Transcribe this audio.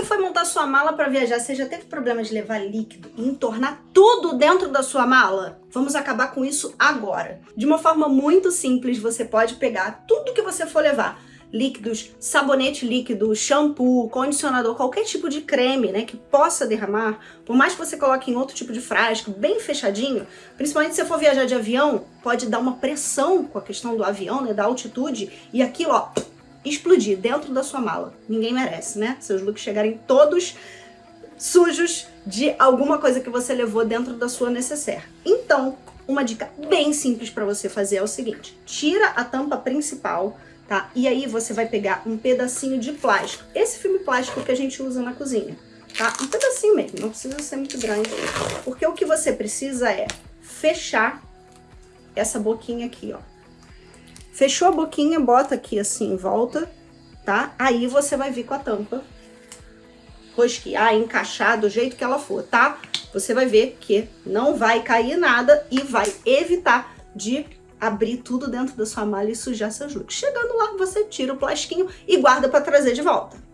você foi montar sua mala para viajar, você já teve problema de levar líquido e entornar tudo dentro da sua mala? Vamos acabar com isso agora. De uma forma muito simples, você pode pegar tudo que você for levar, líquidos, sabonete líquido, shampoo, condicionador, qualquer tipo de creme, né, que possa derramar, por mais que você coloque em outro tipo de frasco, bem fechadinho, principalmente se você for viajar de avião, pode dar uma pressão com a questão do avião, né, da altitude, e aquilo, ó, explodir dentro da sua mala. Ninguém merece, né? Seus looks chegarem todos sujos de alguma coisa que você levou dentro da sua necessaire. Então, uma dica bem simples para você fazer é o seguinte, tira a tampa principal, tá? E aí você vai pegar um pedacinho de plástico. Esse filme plástico que a gente usa na cozinha, tá? Um pedacinho mesmo, não precisa ser muito grande. Porque o que você precisa é fechar essa boquinha aqui, ó. Fechou a boquinha, bota aqui assim em volta, tá? Aí você vai vir com a tampa rosquear, encaixar do jeito que ela for, tá? Você vai ver que não vai cair nada e vai evitar de abrir tudo dentro da sua mala e sujar seus looks. Chegando lá, você tira o plastiquinho e guarda para trazer de volta.